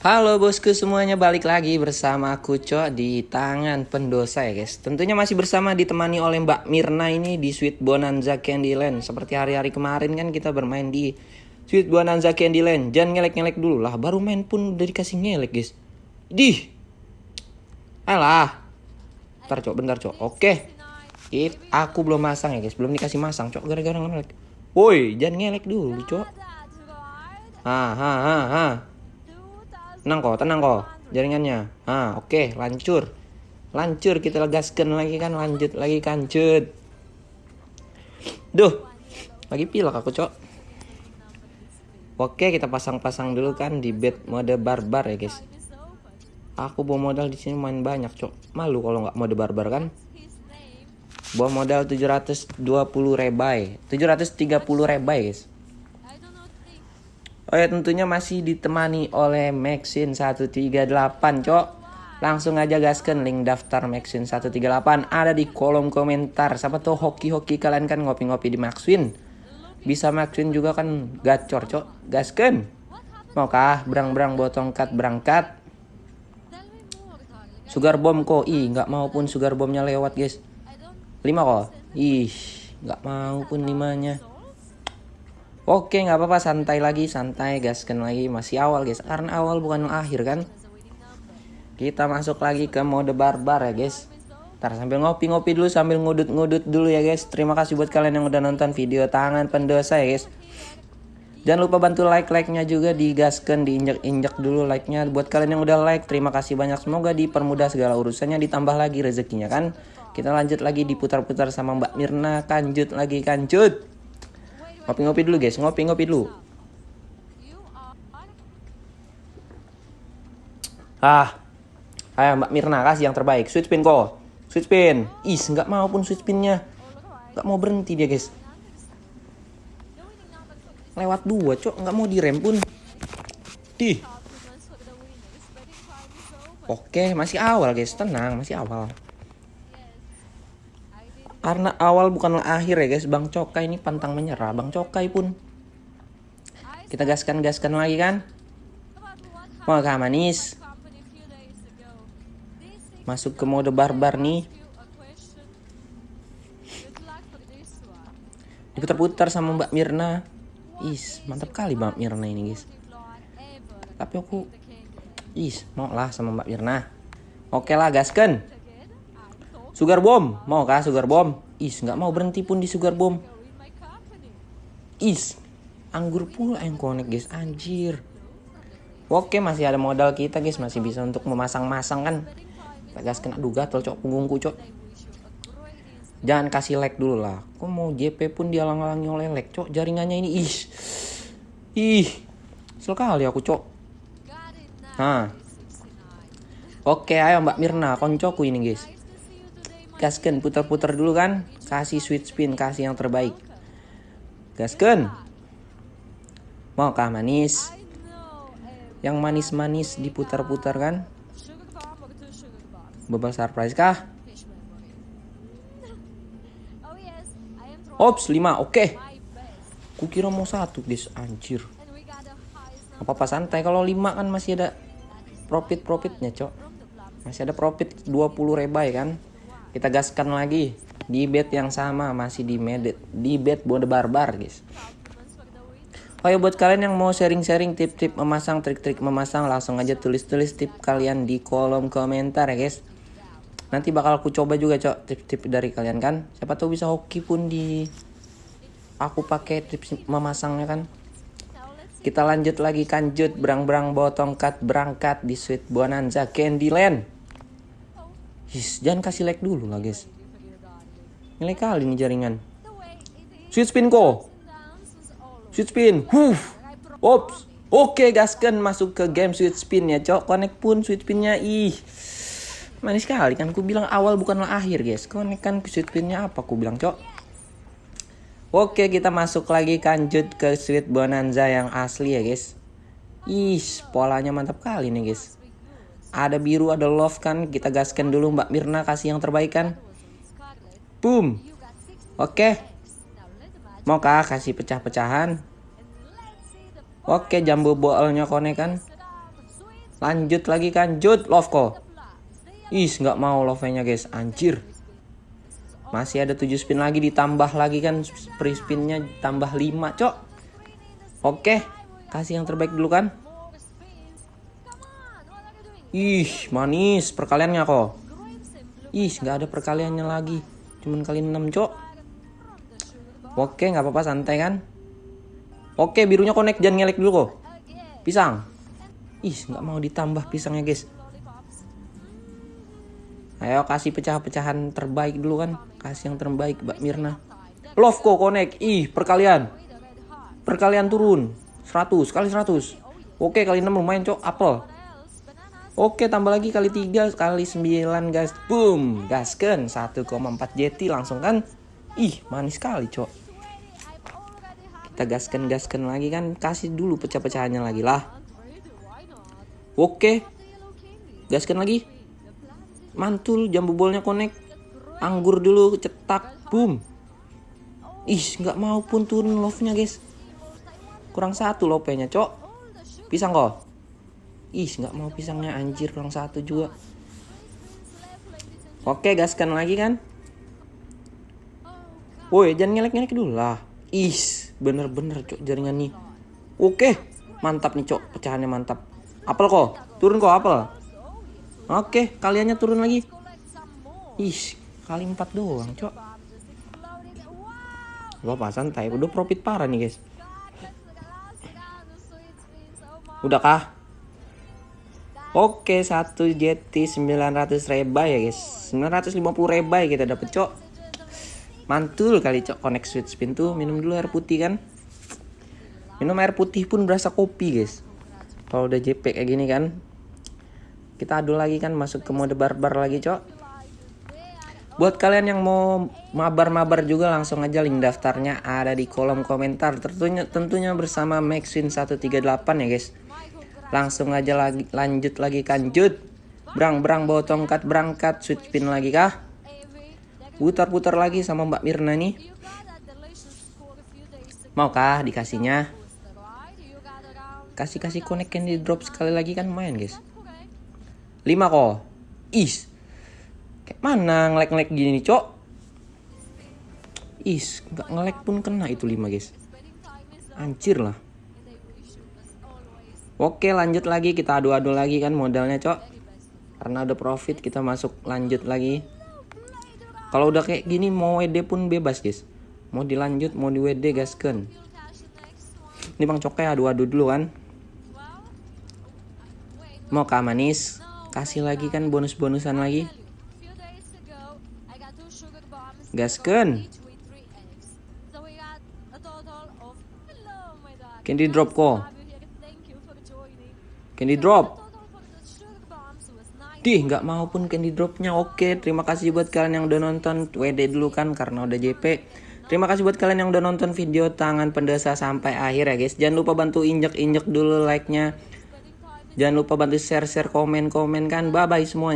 Halo bosku semuanya balik lagi bersama aku Cok di tangan pendosa ya guys. Tentunya masih bersama ditemani oleh Mbak Mirna ini di Sweet Bonanza Candyland Seperti hari-hari kemarin kan kita bermain di Sweet Bonanza Candyland Jangan ngelek-ngelek dulu lah baru main pun udah dikasih ngelek guys. Dih! Alah! Bentar Cok bentar Cok. Oke. It, Aku belum masang ya guys. Belum dikasih masang Cok. Gara-gara ngelek. Woi jangan ngelek dulu Cok. Ha ha ha ha Tenang kok, tenang kok jaringannya. Ah, oke, okay, lancur. Lancur kita legaskan lagi kan, lanjut lagi kancut. Duh, lagi pilek aku, Cok. Oke, kita pasang-pasang dulu kan di bed mode barbar ya, guys. Aku bawa modal di sini main banyak, Cok. Malu kalau nggak mode barbar kan? Bawa modal 720 rebai. 730 rebai, guys. Oh ya tentunya masih ditemani oleh Maxin 138 cok. Langsung aja gaskan link daftar Maxin 138 ada di kolom komentar. Siapa tuh hoki-hoki kalian kan ngopi-ngopi di Maxwin Bisa Maxwin juga kan gacor cok. Gaskan. Maukah berang-berang botongkat berangkat? Sugar bomb kok. Ih nggak mau pun sugar bombnya lewat guys. 5 kok? Ih nggak mau pun limanya Oke nggak apa-apa santai lagi santai gaskan lagi masih awal guys. Karena awal bukan akhir kan? Kita masuk lagi ke mode barbar ya guys. Ntar sambil ngopi-ngopi dulu sambil ngudut-ngudut dulu ya guys. Terima kasih buat kalian yang udah nonton video tangan pendosa ya guys. Jangan lupa bantu like-like-nya juga digaskan, diinjak-injak dulu like-nya. Buat kalian yang udah like, terima kasih banyak. Semoga dipermudah segala urusannya, ditambah lagi rezekinya kan? Kita lanjut lagi diputar-putar sama Mbak Mirna. Kanjut lagi, kanjut Ngopi-ngopi dulu guys, ngopi-ngopi dulu. Ah, ayo Mbak Mirna kasih yang terbaik. Sweet spin kok. Sweet spin. Is, nggak mau pun sweet spinnya. Nggak mau berhenti dia guys. Lewat dua, cok. Nggak mau direm pun. Di. Oke, masih awal guys. Tenang, masih awal. Karena awal bukanlah akhir ya guys, Bang Cokai ini pantang menyerah. Bang Cokai pun kita gaskan-gaskan lagi kan. Mau gak manis? Masuk ke mode barbar nih. Diputar-putar sama Mbak Mirna. Is, mantap kali Mbak Mirna ini guys. Tapi aku Is, mau lah sama Mbak Mirna. Oke lah, gaskan. Sugar bomb, mau kah sugar bomb? Is, nggak mau berhenti pun di sugar bomb. Is, anggur pula yang connect guys, anjir. Oke, masih ada modal kita guys, masih bisa untuk memasang-masang kan. Kita gas kena duga gatel cok punggungku cok. Jangan kasih like dulu lah. Kok mau JP pun dialang-alangi oleh like cok jaringannya ini ih. Ih. Sekali aku cok. Nah. Oke, ayo Mbak Mirna, koncoku ini guys gasken putar-putar dulu kan. Kasih sweet spin kasih yang terbaik. Gasken mau kah manis? Yang manis-manis diputar-putar kan? Bebas surprise kah? Ops 5 oke. Okay. Kukira mau satu guys. Anjir. Apa-apa santai. Kalau 5 kan masih ada Profit-profitnya cok. Masih ada profit 20 rebai kan kita gaskan lagi. Di bed yang sama masih di med di bed mode barbar guys. Oh ya buat kalian yang mau sharing-sharing tip-tip memasang trik-trik memasang langsung aja tulis-tulis tip kalian di kolom komentar ya guys. Nanti bakal aku coba juga cok tip-tip dari kalian kan? Siapa tahu bisa hoki pun di aku pakai tips memasangnya kan? Kita lanjut lagi kanjut berang-berang botong cut berangkat di Sweet Bonanza Candyland Jangan kasih like dulu lah guys. Nilai kali nih jaringan. Sweet spin ko. Sweet spin. Huf. Ops. Oke gaskan masuk ke game sweet spin ya cok. Connect pun sweet spinnya. Ih. Manis sekali kan. Ku bilang awal bukanlah akhir guys. Connect kan sweet spinnya apa ku bilang cok. Oke kita masuk lagi kanjut ke sweet bonanza yang asli ya guys. Ih polanya mantap kali nih guys. Ada biru, ada love kan. Kita gaskan dulu Mbak Mirna kasih yang terbaik kan. Boom. Oke. Maukah kasih pecah-pecahan? Oke, jambu boolnya konek kan. Lanjut lagi kan, Jut, love kok. Is, nggak mau love-nya guys, anjir. Masih ada 7 spin lagi ditambah lagi kan free spinnya tambah 5, cok. Oke, kasih yang terbaik dulu kan. Ih, manis perkaliannya kok. Ih, nggak ada perkaliannya lagi. Cuman kali 6, cok. Oke, nggak apa-apa santai kan. Oke, birunya connect jangan ngelek dulu kok. Pisang. Ih, nggak mau ditambah pisangnya, guys. Ayo kasih pecah-pecahan terbaik dulu kan. Kasih yang terbaik, Mbak Mirna. Love kok connect. Ih, perkalian. Perkalian turun. 100 kali 100. Oke, kali 6 lumayan, Cok. Apel. Oke, tambah lagi kali 3 kali 9, guys. Boom, gasken 1,4 JT langsung kan. Ih, manis sekali, Cok. Kita gasken-gasken lagi kan. Kasih dulu pecah-pecahannya lagi lah. Oke. Gasken lagi. Mantul jambu bolnya connect. Anggur dulu cetak. Boom. Ih, nggak mau pun turun love-nya, guys. Kurang satu lopenya, Cok. Pisang kok. Ih, nggak mau pisangnya anjir kurang satu juga. Oke, gaskan lagi kan. Woi, jangan ngelek-ngelek dulu lah. Ih, bener-bener cok jaringan nih. Oke, mantap nih cok, pecahannya mantap. Apel kok, turun kok apel. Oke, kaliannya turun lagi. Ih, kali empat doang cok. Gak apa santai, udah profit parah nih guys. Udah kah? Oke, satu JT 900 rebay ya guys. 950 rebay kita dapet cok. Mantul kali cok connect switch spin tuh. Minum dulu air putih kan. Minum air putih pun berasa kopi guys. Kalau udah JP kayak gini kan. Kita adu lagi kan masuk ke mode barbar lagi cok. Buat kalian yang mau mabar-mabar juga langsung aja link daftarnya ada di kolom komentar. Tentunya tentunya bersama Maxwin 138 ya guys. Langsung aja lagi lanjut lagi kanjut. Brang bawa tongkat berangkat switch pin lagi kah? Putar-putar lagi sama Mbak Mirna nih. Maukah dikasihnya? Kasih-kasih connect candy drop sekali lagi kan main guys. 5 kok. Is. Kayak mana ngelek-ngelek gini nih, Cok? Is, nggak ngelek pun kena itu 5 guys. Anjir lah. Oke lanjut lagi. Kita adu-adu lagi kan modalnya cok. Karena udah profit kita masuk lanjut lagi. Kalau udah kayak gini mau WD pun bebas guys. Mau dilanjut mau di WD gasken Ini bang cokai adu-adu dulu kan. Mau kah manis Kasih lagi kan bonus-bonusan lagi. Gasken Candy drop kok Candy drop. Dih, nggak mau pun candy dropnya. Oke, terima kasih buat kalian yang udah nonton. WD dulu kan karena udah JP. Terima kasih buat kalian yang udah nonton video tangan pendesa sampai akhir ya guys. Jangan lupa bantu injek-injek dulu like-nya. Jangan lupa bantu share-share komen-komen kan. Bye-bye semuanya.